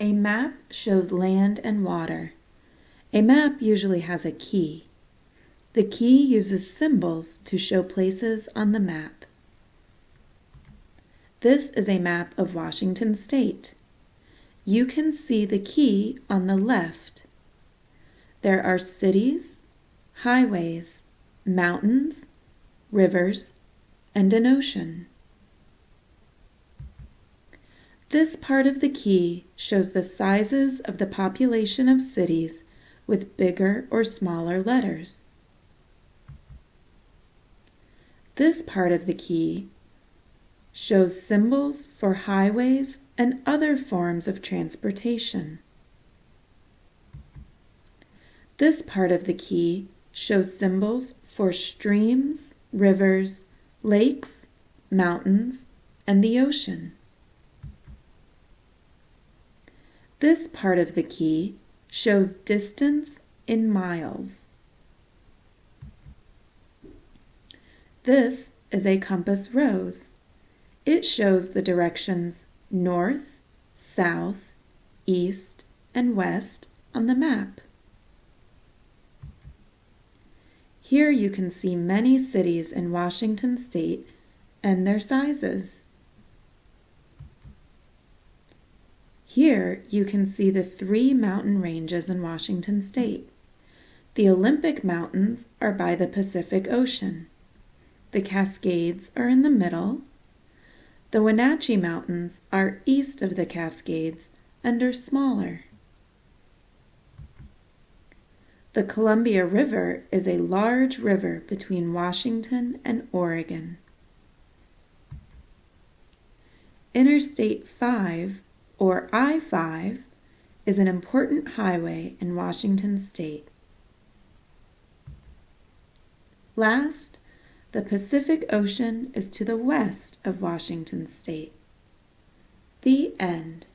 A map shows land and water. A map usually has a key. The key uses symbols to show places on the map. This is a map of Washington State. You can see the key on the left. There are cities, highways, mountains, rivers, and an ocean. This part of the key shows the sizes of the population of cities with bigger or smaller letters. This part of the key shows symbols for highways and other forms of transportation. This part of the key shows symbols for streams, rivers, lakes, mountains, and the ocean. This part of the key shows distance in miles. This is a compass rose. It shows the directions north, south, east, and west on the map. Here you can see many cities in Washington state and their sizes. Here you can see the three mountain ranges in Washington state. The Olympic Mountains are by the Pacific Ocean. The Cascades are in the middle. The Wenatchee Mountains are east of the Cascades and are smaller. The Columbia River is a large river between Washington and Oregon. Interstate 5 or I 5, is an important highway in Washington state. Last, the Pacific Ocean is to the west of Washington state. The end.